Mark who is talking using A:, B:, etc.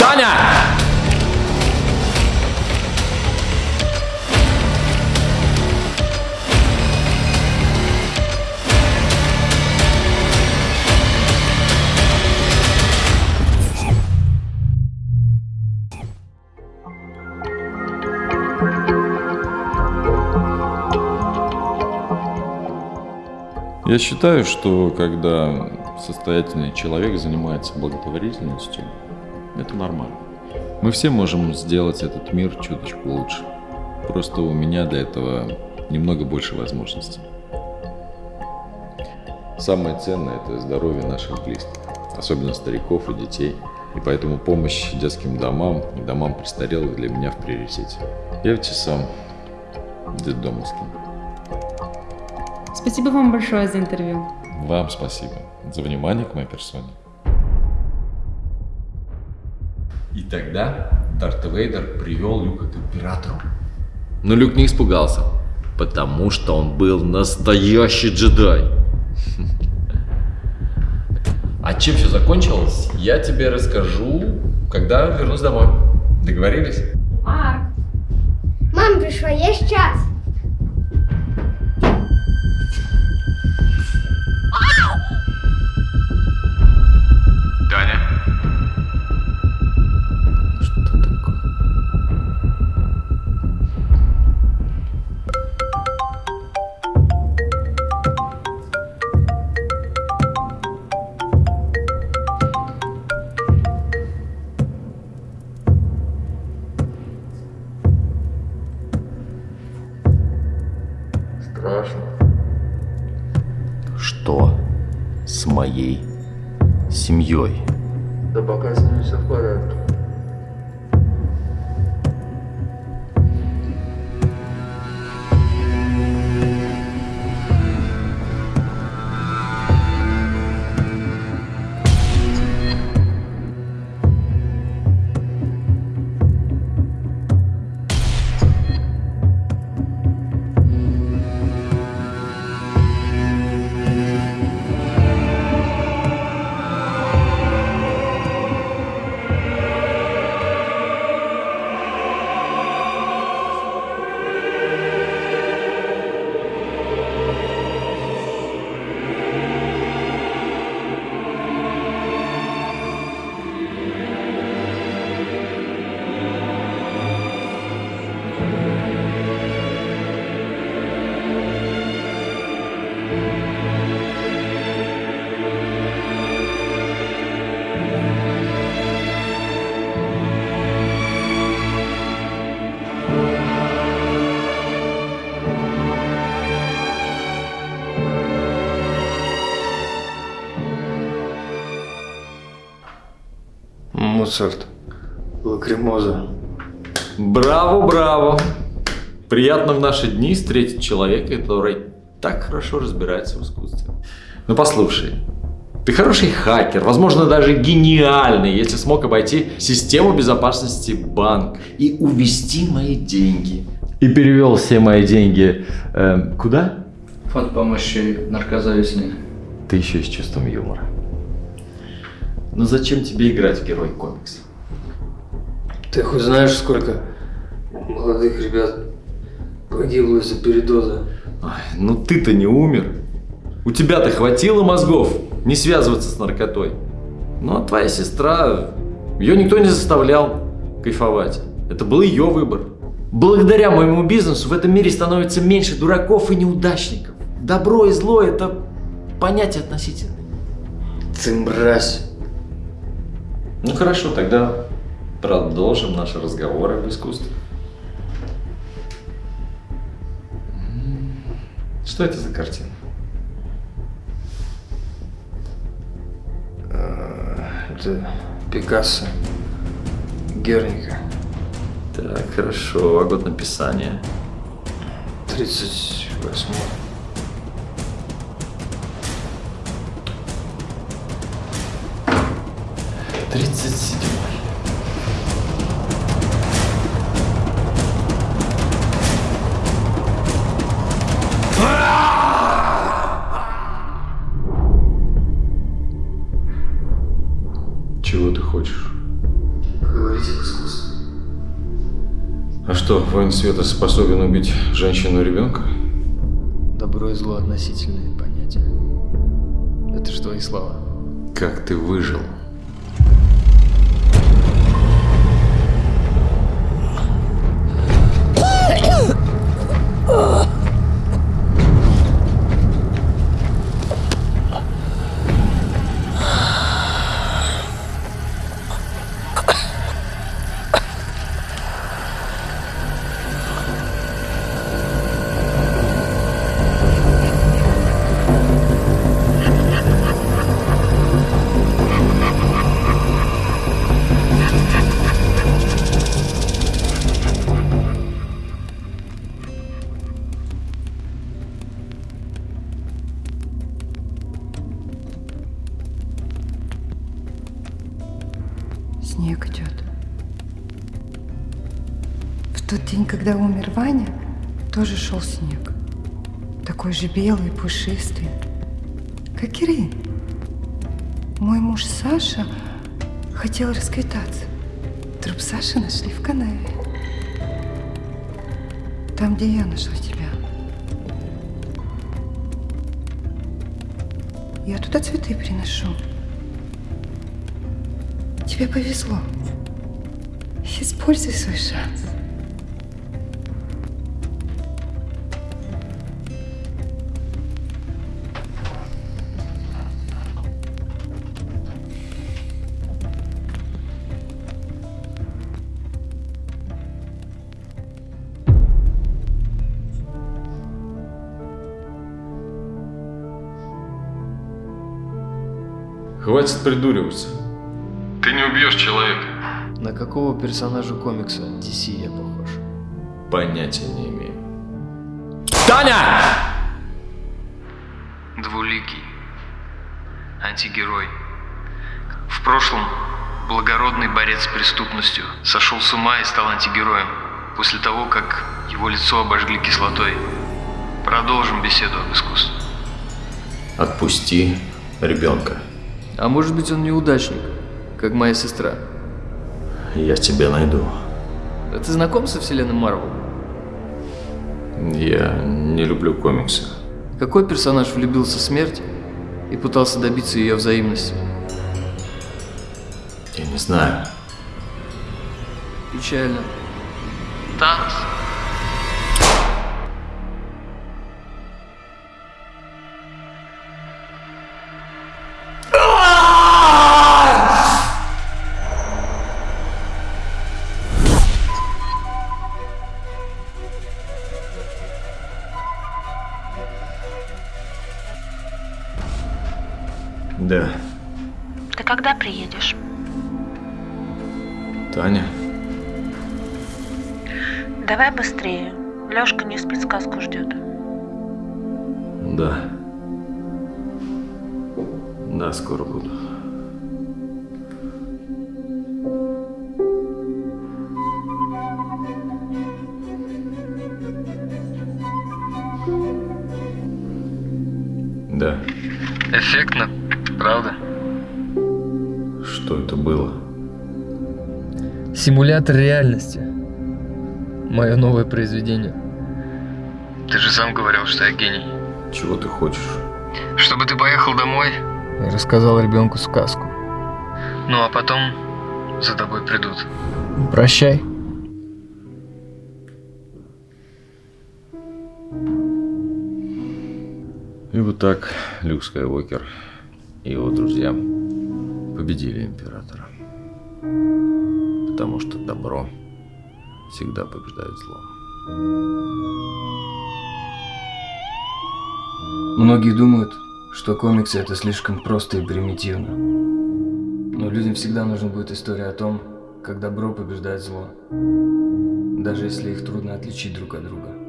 A: Таня!
B: Я считаю, что когда состоятельный человек занимается благотворительностью, это нормально. Мы все можем сделать этот мир чуточку лучше. Просто у меня для этого немного больше возможностей. Самое ценное – это здоровье наших близких, особенно стариков и детей. И поэтому помощь детским домам и домам престарелых для меня в приоритете. Я ведь и сам детдомовский.
C: Спасибо вам большое за интервью.
B: Вам спасибо за внимание к моей персоне.
A: И тогда Дарт Вейдер привел Люка к императору. Но Люк не испугался, потому что он был настоящий джедай. А чем все закончилось, я тебе расскажу, когда вернусь домой. Договорились?
C: Марк,
D: Мам пришла, я сейчас.
E: Страшно.
A: Что с моей семьей?
E: Да пока с ними все в порядке. Моцарт. Лакримоза.
A: Браво, браво! Приятно в наши дни встретить человека, который так хорошо разбирается в искусстве. Ну послушай, ты хороший хакер, возможно даже гениальный, если смог обойти систему безопасности банк и увести мои деньги. И перевел все мои деньги э, куда?
F: Фонд помощи наркозависимым.
A: Ты еще и с чувством юмора. Ну зачем тебе играть в герой комикса?
E: Ты хоть знаешь, сколько молодых ребят погибло из-за передоза?
A: Ой, ну ты-то не умер. У тебя-то хватило мозгов не связываться с наркотой. Ну а твоя сестра, ее никто не заставлял кайфовать. Это был ее выбор. Благодаря моему бизнесу в этом мире становится меньше дураков и неудачников. Добро и зло – это понятие относительное.
E: Ты мразь.
A: Ну хорошо, тогда продолжим наш разговор об искусстве. Что это за картина?
E: Это Пикассо. Герника.
A: Так, хорошо, а год написания.
E: 38
A: Тридцать седьмой. Чего ты хочешь? А что, воин света способен убить женщину и ребенка?
E: Добро и зло относительные понятия. Это же твои слова.
A: Как ты выжил?
G: Тот день, когда умер Ваня, тоже шел снег. Такой же белый, и пушистый. Как Ирин. Мой муж Саша хотел расквитаться. Труп Саши нашли в канаве. Там, где я нашла тебя. Я туда цветы приношу. Тебе повезло. Используй свой шанс.
A: Хватит придуриваться. Ты не убьешь человека.
E: На какого персонажа комикса DC я похож?
A: Понятия не имею.
H: Таня!
I: Двуликий. Антигерой. В прошлом благородный борец с преступностью сошел с ума и стал антигероем после того, как его лицо обожгли кислотой. Продолжим беседу об искусстве.
H: Отпусти ребенка.
E: А может быть он неудачник, как моя сестра.
H: Я тебя найду.
E: А ты знаком со вселенной Марвел?
A: Я не люблю комиксы.
E: Какой персонаж влюбился в смерть и пытался добиться ее взаимности?
H: Я не знаю.
E: Печально.
I: Танос.
H: Да.
J: Ты когда приедешь?
A: Таня?
J: Давай быстрее. Лёшка не спит, сказку ждет.
A: Да. Да, скоро буду. Да.
I: Эффектно, правда?
A: Что это было?
E: Симулятор реальности. Мое новое произведение.
I: Ты же сам говорил, что я гений.
A: Чего ты хочешь?
I: Чтобы ты поехал домой,
E: Я рассказал ребенку сказку.
I: ну а потом за тобой придут.
E: Прощай.
A: И вот так Люк Скайуокер и его друзья победили Императора. Потому что добро всегда побеждает зло.
E: Многие думают, что комиксы это слишком просто и примитивно. Но людям всегда нужна будет история о том, как добро побеждает зло. Даже если их трудно отличить друг от друга.